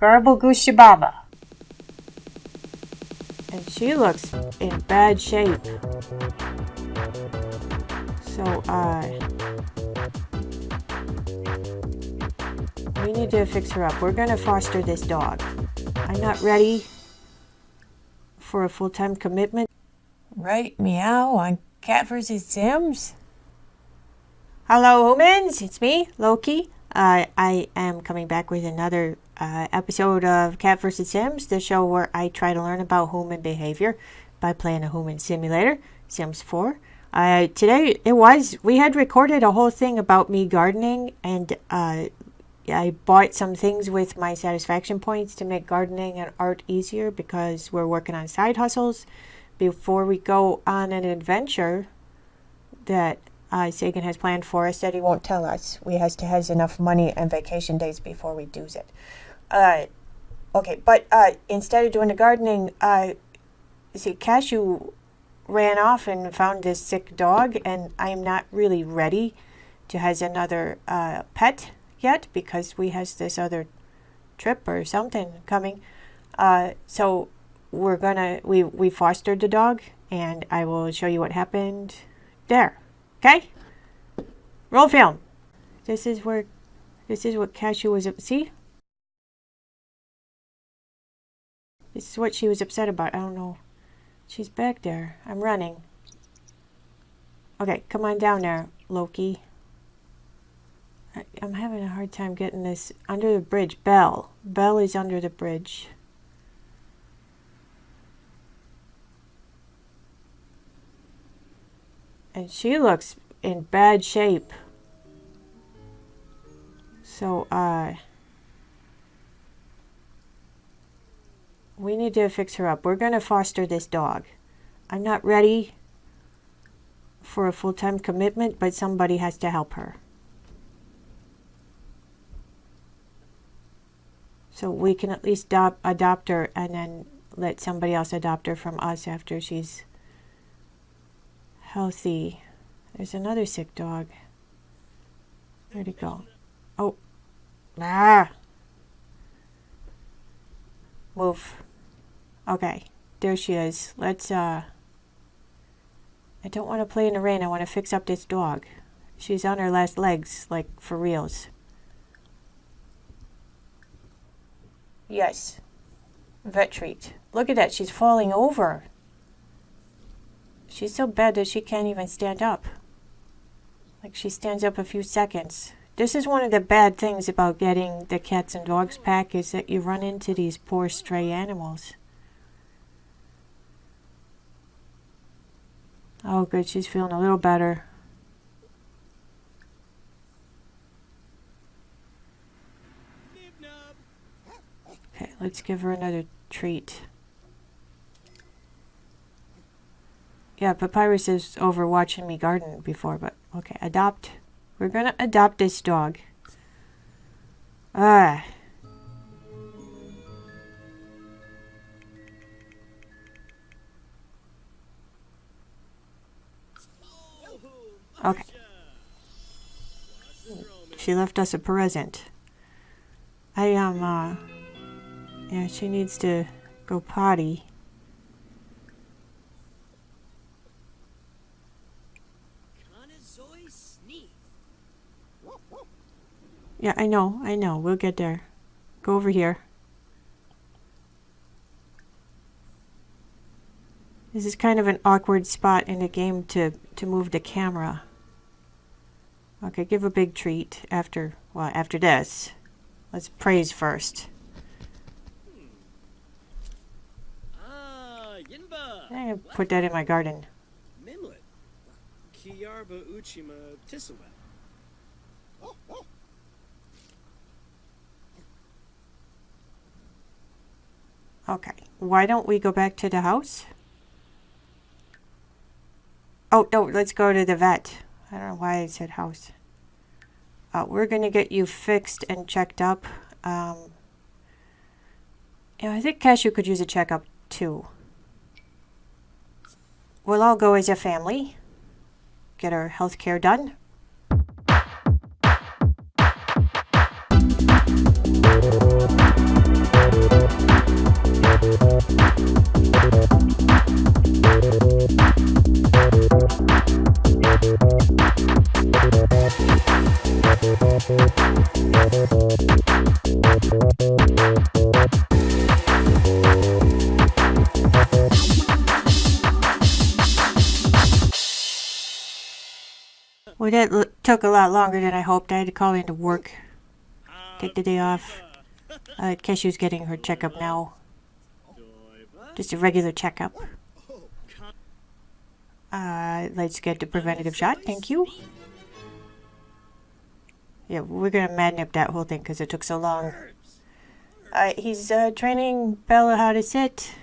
Garble Gooshababa. And she looks in bad shape. So, uh... We need to fix her up. We're gonna foster this dog. I'm not ready for a full-time commitment. Right, meow on Cat vs. Sims. Hello, humans. It's me, Loki. Uh, I am coming back with another uh, episode of Cat vs. Sims, the show where I try to learn about human behavior by playing a human simulator, Sims 4. Uh, today, it was, we had recorded a whole thing about me gardening, and uh, I bought some things with my satisfaction points to make gardening and art easier because we're working on side hustles. Before we go on an adventure that uh, Sagan has planned for us that he won't tell us. We has to has enough money and vacation days before we do it. Uh, okay, but uh, instead of doing the gardening, uh, see, Cashew ran off and found this sick dog, and I am not really ready to has another uh, pet yet because we has this other trip or something coming. Uh, so we're gonna we we fostered the dog, and I will show you what happened there. Okay? Roll film. This is where, this is what Cashew was, see? This is what she was upset about. I don't know. She's back there. I'm running. Okay, come on down there, Loki. I, I'm having a hard time getting this under the bridge. Belle. Belle is under the bridge. and she looks in bad shape. So, uh, we need to fix her up. We're going to foster this dog. I'm not ready for a full-time commitment, but somebody has to help her. So we can at least adopt, adopt her and then let somebody else adopt her from us after she's healthy. There's another sick dog. Where'd he go? Oh. Ah. Move. Okay. There she is. Let's, uh... I don't want to play in the rain. I want to fix up this dog. She's on her last legs, like, for reals. Yes. Vet treat. Look at that. She's falling over. She's so bad that she can't even stand up. Like she stands up a few seconds. This is one of the bad things about getting the cats and dogs pack is that you run into these poor stray animals. Oh good, she's feeling a little better. Okay, let's give her another treat. Yeah, Papyrus is over watching me garden before, but okay, adopt. We're gonna adopt this dog. Ah. Okay. She left us a present. I, um, uh, yeah, she needs to go potty. Yeah, I know, I know. We'll get there. Go over here. This is kind of an awkward spot in the game to, to move the camera. Okay, give a big treat after, well, after this. Let's praise first. I'm gonna put that in my garden. Okay, why don't we go back to the house? Oh, no, let's go to the vet. I don't know why I said house. Uh, we're going to get you fixed and checked up. Um, yeah, I think Cashew could use a checkup too. We'll all go as a family. Get our health care done. Well, that took a lot longer than I hoped. I had to call into work, take the day off. Uh, Cashew's getting her checkup now. Just a regular checkup. Uh, let's get the preventative shot. Thank you. Yeah, we're gonna madnip that whole thing because it took so long. He's uh, training Bella how to sit.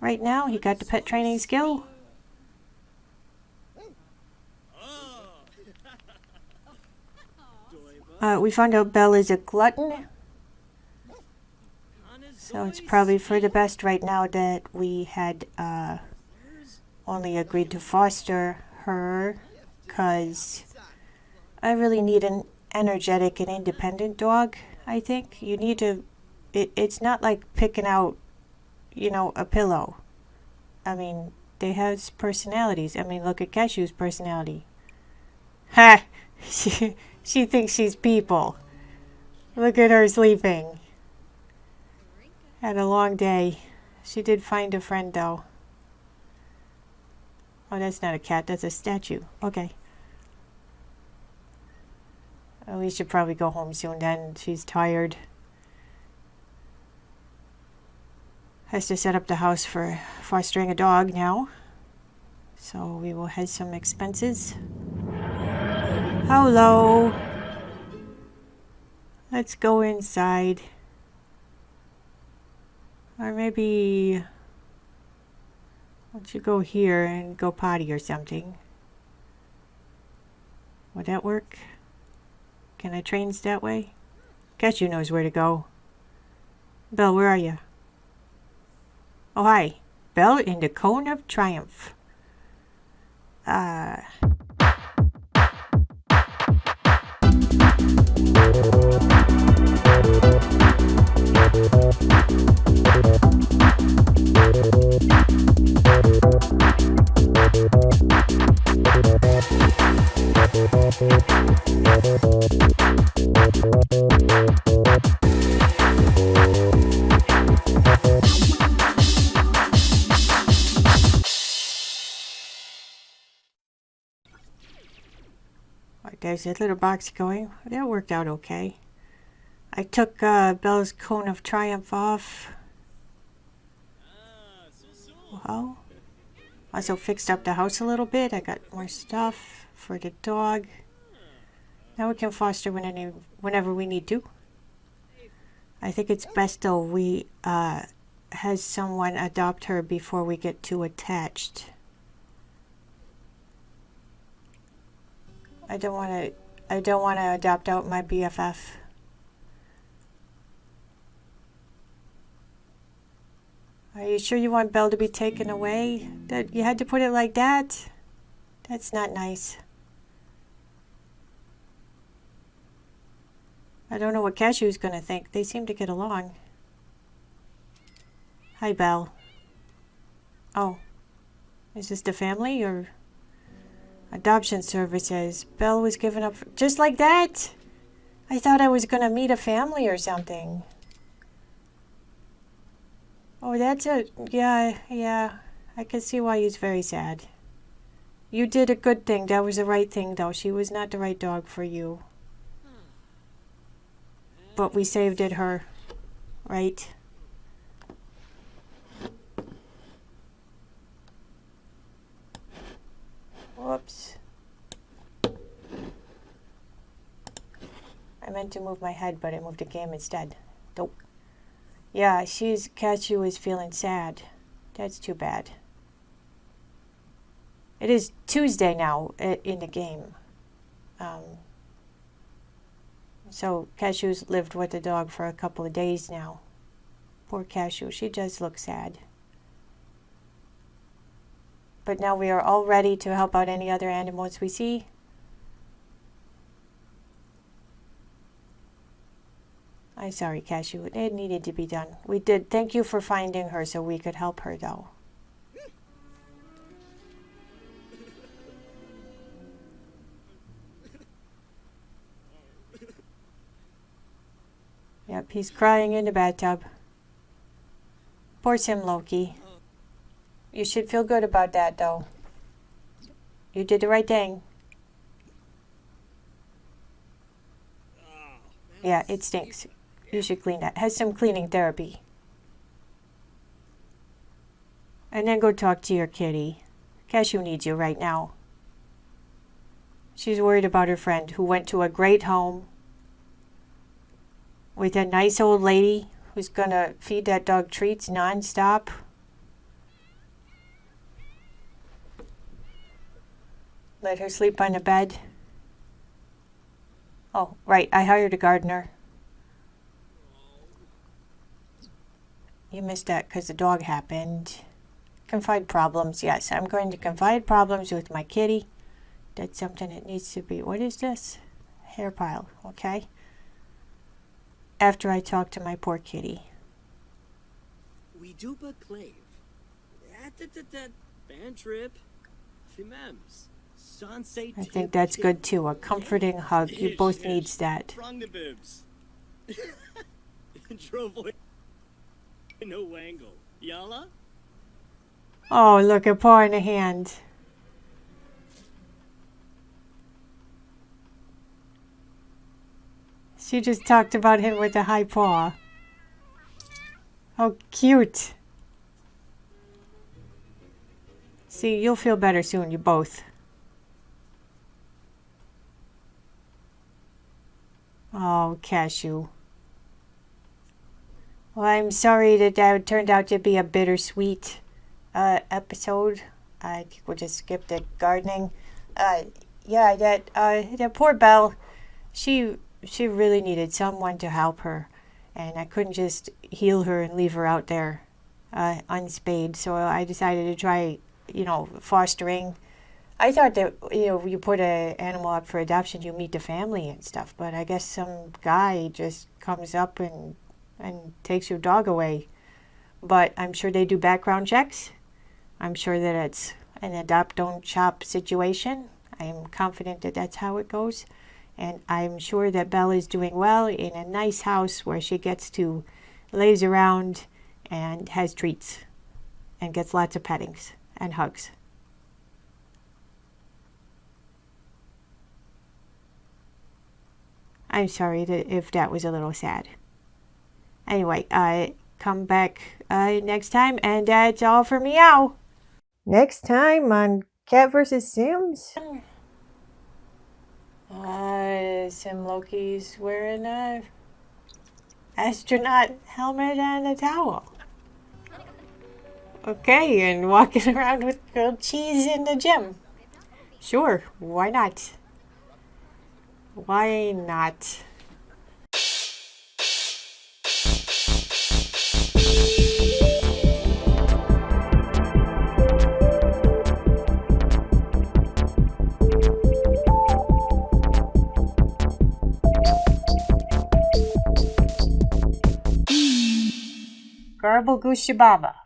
Right now, he got the pet training skill. Uh, we found out Belle is a glutton. So it's probably for the best right now that we had uh, only agreed to foster her because I really need an energetic and independent dog, I think. You need to, it, it's not like picking out, you know, a pillow. I mean, they have personalities. I mean, look at Cashew's personality. Ha! She, she thinks she's people. Look at her sleeping. Had a long day. She did find a friend, though. Oh, that's not a cat. That's a statue. Okay. We should probably go home soon then. She's tired. Has to set up the house for fostering a dog now. So we will have some expenses. Hello. Let's go inside. Or maybe... Why don't you go here and go potty or something? Would that work? Can I train that way? Guess you knows where to go. Belle, where are you? Oh, hi. Belle in the Cone of Triumph. Uh... there's that little box going. That worked out okay. I took uh, Belle's Cone of Triumph off. Well, also fixed up the house a little bit. I got more stuff for the dog. Now we can foster when any, whenever we need to. I think it's best though we uh, has someone adopt her before we get too attached. I don't want to I don't want to adopt out my BFF. Are you sure you want Belle to be taken away? That you had to put it like that? That's not nice. I don't know what Cashew's going to think. They seem to get along. Hi, Belle. Oh. Is this the family or... Adoption services. Belle was given up just like that. I thought I was going to meet a family or something. Oh, that's a... Yeah, yeah. I can see why he's very sad. You did a good thing. That was the right thing, though. She was not the right dog for you. But we saved it her. Right? Whoops. I meant to move my head, but I moved the game instead. Nope. Yeah, she's Cashew is feeling sad. That's too bad. It is Tuesday now in the game. Um, so Cashew's lived with the dog for a couple of days now. Poor Cashew, she does look sad but now we are all ready to help out any other animals we see. I'm sorry, Cashew. It needed to be done. We did. Thank you for finding her so we could help her, though. Yep, he's crying in the bathtub. Poor Tim Loki. You should feel good about that, though. You did the right thing. Yeah, it stinks. You should clean that. Has some cleaning therapy. And then go talk to your kitty. Cashew needs you right now. She's worried about her friend who went to a great home with a nice old lady who's gonna feed that dog treats nonstop. Let her sleep on the bed. Oh, right, I hired a gardener. You missed that because the dog happened. Confide problems. Yes, I'm going to confide problems with my kitty. That's something that needs to be. What is this? Hair pile. Okay. After I talk to my poor kitty. We do but clave. Band trip. Fimems. Sunset. I think that's good too. A comforting hug. You both needs that. No wangle. Yalla? Oh, look, a paw in a hand. She just talked about him with a high paw. Oh, cute. See, you'll feel better soon, you both. Oh, Cashew. Well, I'm sorry that that turned out to be a bittersweet uh, episode. I think we'll just skip the gardening. Uh, yeah, that uh, that poor Belle, she she really needed someone to help her, and I couldn't just heal her and leave her out there uh, unspayed. So I decided to try, you know, fostering. I thought that you know you put an animal up for adoption, you meet the family and stuff. But I guess some guy just comes up and and takes your dog away. But I'm sure they do background checks. I'm sure that it's an adopt don't shop situation. I'm confident that that's how it goes. And I'm sure that Belle is doing well in a nice house where she gets to lays around and has treats and gets lots of pettings and hugs. I'm sorry that if that was a little sad. Anyway, uh, come back uh, next time, and that's all for meow. Next time on Cat vs. Sims. Uh, Sim Loki's wearing a astronaut helmet and a towel. Okay, and walking around with grilled cheese in the gym. Sure, why not? Why not? Garble Goose Shababa.